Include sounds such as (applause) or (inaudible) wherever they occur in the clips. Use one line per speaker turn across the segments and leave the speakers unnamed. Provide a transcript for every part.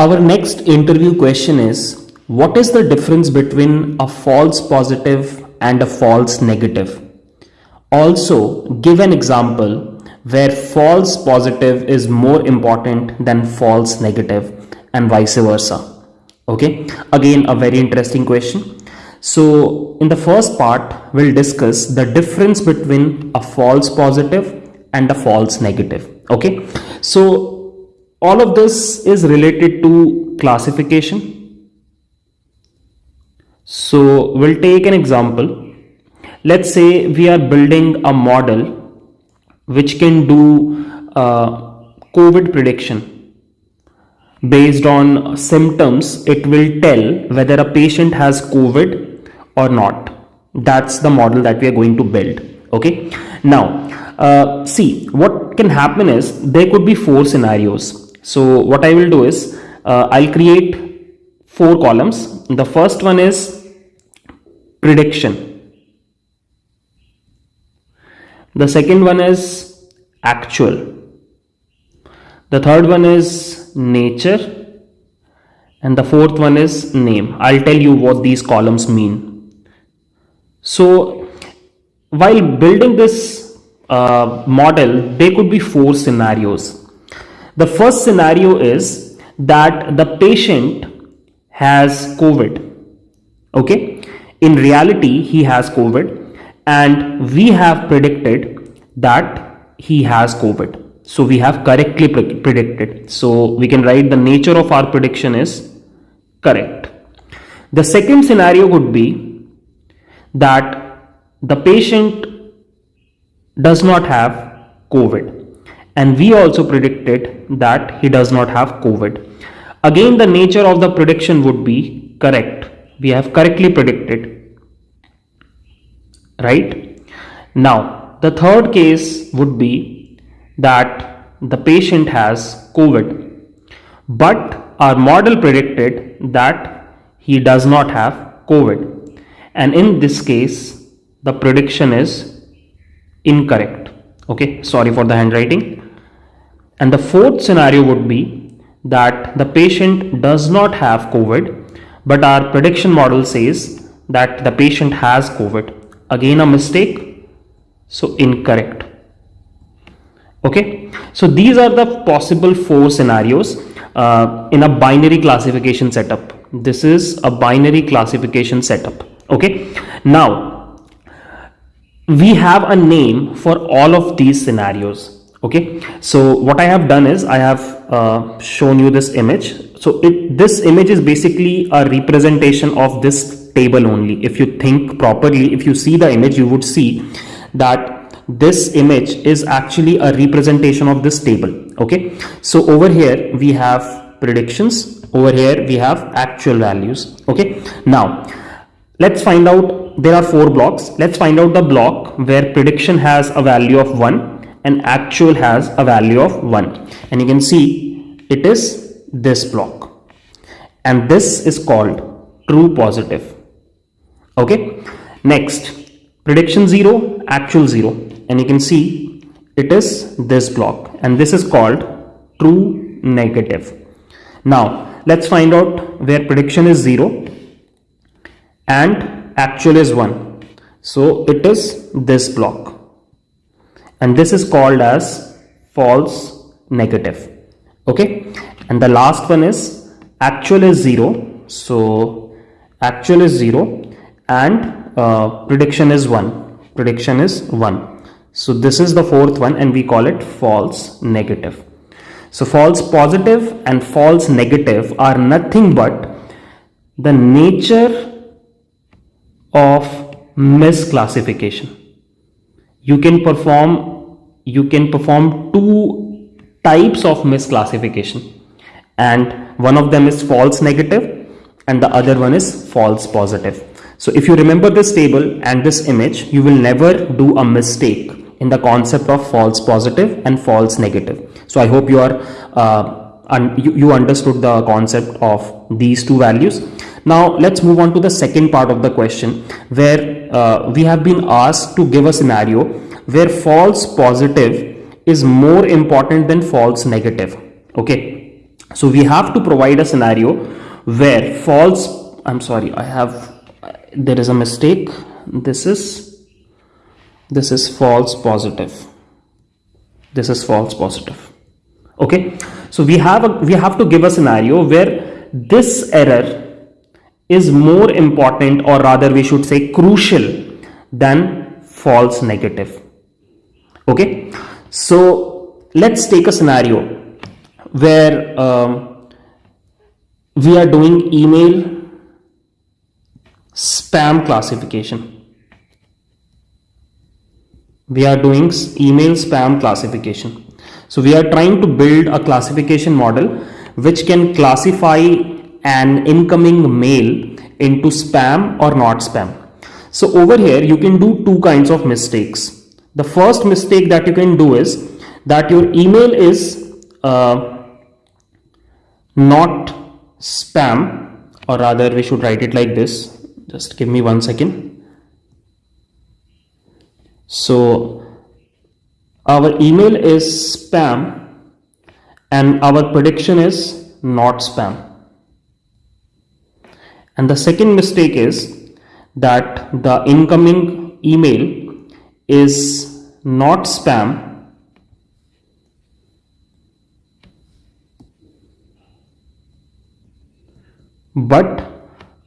Our next interview question is What is the difference between a false positive and a false negative? Also, give an example where false positive is more important than false negative and vice versa. Okay, again, a very interesting question. So, in the first part, we'll discuss the difference between a false positive and a false negative. Okay, so all of this is related to classification. So, we'll take an example. Let's say we are building a model which can do uh, COVID prediction. Based on symptoms it will tell whether a patient has COVID or not. That's the model that we are going to build okay? Now uh, see what can happen is there could be four scenarios so what I will do is uh, I'll create four columns the first one is prediction the second one is actual. The third one is nature. And the fourth one is name. I'll tell you what these columns mean. So while building this uh, model, there could be four scenarios. The first scenario is that the patient has COVID. Okay. In reality, he has COVID and we have predicted that he has COVID. So we have correctly pre predicted. So we can write the nature of our prediction is correct. The second scenario would be that the patient does not have COVID and we also predicted that he does not have COVID. Again, the nature of the prediction would be correct. We have correctly predicted right? Now, the third case would be that the patient has COVID, but our model predicted that he does not have COVID. And in this case, the prediction is incorrect. Okay, sorry for the handwriting. And the fourth scenario would be that the patient does not have COVID, but our prediction model says that the patient has COVID. Again a mistake. So incorrect. Okay? So these are the possible four scenarios uh, in a binary classification setup. This is a binary classification setup. Okay? Now we have a name for all of these scenarios okay? So what i have done is i have uh, shown you this image. So it this image is basically a representation of this table only. If you think properly if you see the image you would see that this image is actually a representation of this table. Okay? So over here we have predictions. Over here we have actual values. Okay? Now let's find out there are four blocks. Let's find out the block where prediction has a value of 1 and actual has a value of 1 and you can see it is this block. And this is called true positive. Okay? Next prediction 0 actual 0 and you can see it is this block. And this is called true negative. Now let's find out where prediction is 0 and actual is 1 so it is this block and this is called as false negative. Okay? And the last one is actual is 0 so actual is 0 and uh, prediction is 1 prediction is 1 so this is the fourth one and we call it false negative. So false positive and false negative are nothing but the nature of misclassification. You can perform you can perform two types of misclassification and one of them is false negative and the other one is false positive so if you remember this table and this image, you will never do a mistake in the concept of false positive and false negative. So I hope you are uh, and you, you understood the concept of these two values. Now let's move on to the second part of the question where uh, we have been asked to give a scenario where false positive is more important than false negative. Okay. So we have to provide a scenario where false, I'm sorry, I have, there is a mistake. This is, this is false positive. This is false positive. Okay. So we have, a, we have to give a scenario where this error is more important or rather we should say crucial than false negative. Okay. So let's take a scenario where um, we are doing email spam classification. We are doing email spam classification. So we are trying to build a classification model which can classify an incoming mail into spam or not spam. So over here you can do two kinds of mistakes. The first mistake that you can do is that your email is uh, not spam or rather we should write it like this. Just give me one second. So our email is spam and our prediction is not spam. And the second mistake is that the incoming email is not spam but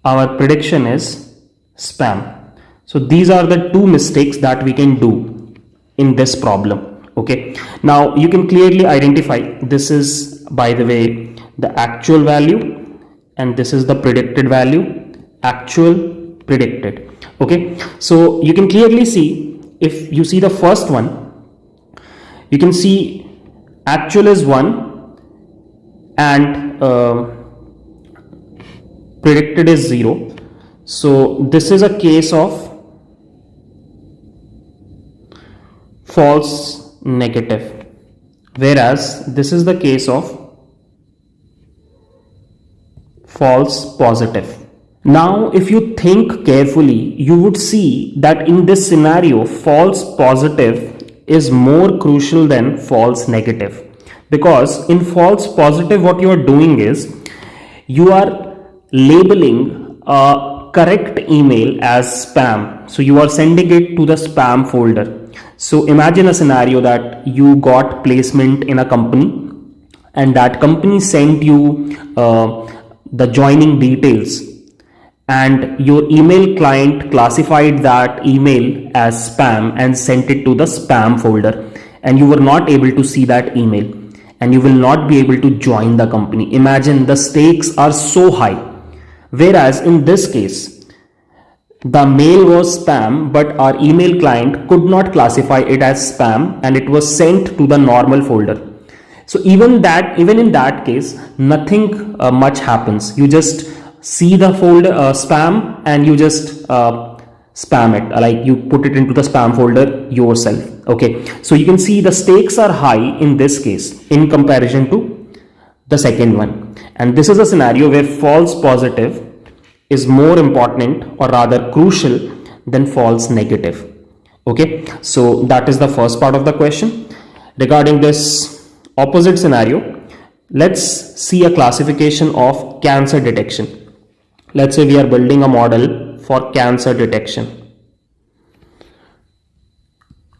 our prediction is spam. So these are the two mistakes that we can do in this problem. Okay. Now you can clearly identify this is by the way the actual value and this is the predicted value actual predicted. Okay. So you can clearly see if you see the first one you can see actual is 1 and uh, predicted is 0 so this is a case of false negative. Whereas this is the case of false positive now if you think carefully you would see that in this scenario false positive is more crucial than false negative because in false positive what you are doing is you are labeling a correct email as spam. So you are sending it to the spam folder. So imagine a scenario that you got placement in a company and that company sent you uh, the joining details and your email client classified that email as spam and sent it to the spam folder and you were not able to see that email and you will not be able to join the company. Imagine the stakes are so high Whereas in this case, the mail was spam, but our email client could not classify it as spam and it was sent to the normal folder. So even that, even in that case, nothing uh, much happens. You just see the folder uh, spam and you just uh, spam it. Like you put it into the spam folder yourself. Okay. So you can see the stakes are high in this case in comparison to the second one. And this is a scenario where false positive is more important or rather crucial than false negative. Okay. So that is the first part of the question. Regarding this opposite scenario let's see a classification of cancer detection let's say we are building a model for cancer detection.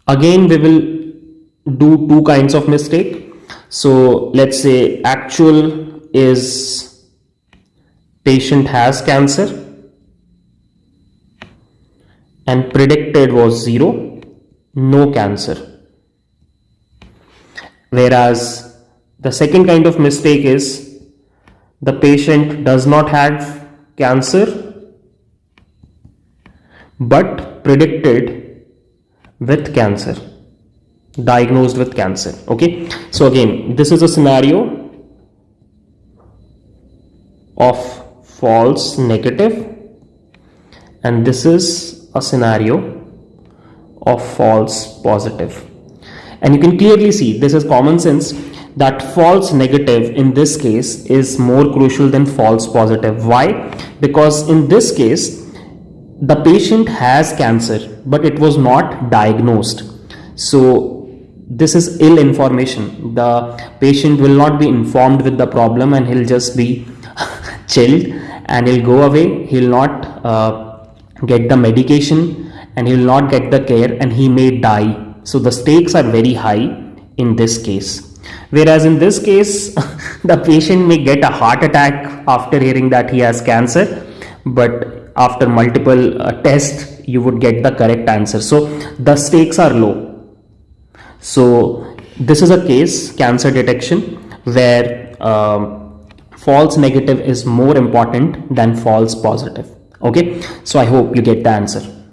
Again we will do two kinds of mistake. So let's say actual is patient has cancer and predicted was 0 no cancer. Whereas the second kind of mistake is the patient does not have cancer but predicted with cancer diagnosed with cancer okay? So again this is a scenario of false negative and this is a scenario of false positive. And you can clearly see this is common sense that false negative in this case is more crucial than false positive. Why? Because in this case the patient has cancer but it was not diagnosed. So this is ill information. The patient will not be informed with the problem and he'll just be (laughs) chilled and he'll go away. He'll not uh, get the medication and he will not get the care and he may die. So the stakes are very high in this case whereas in this case (laughs) the patient may get a heart attack after hearing that he has cancer but after multiple uh, tests you would get the correct answer. So the stakes are low. So this is a case cancer detection where um, false negative is more important than false positive. Okay? So i hope you get the answer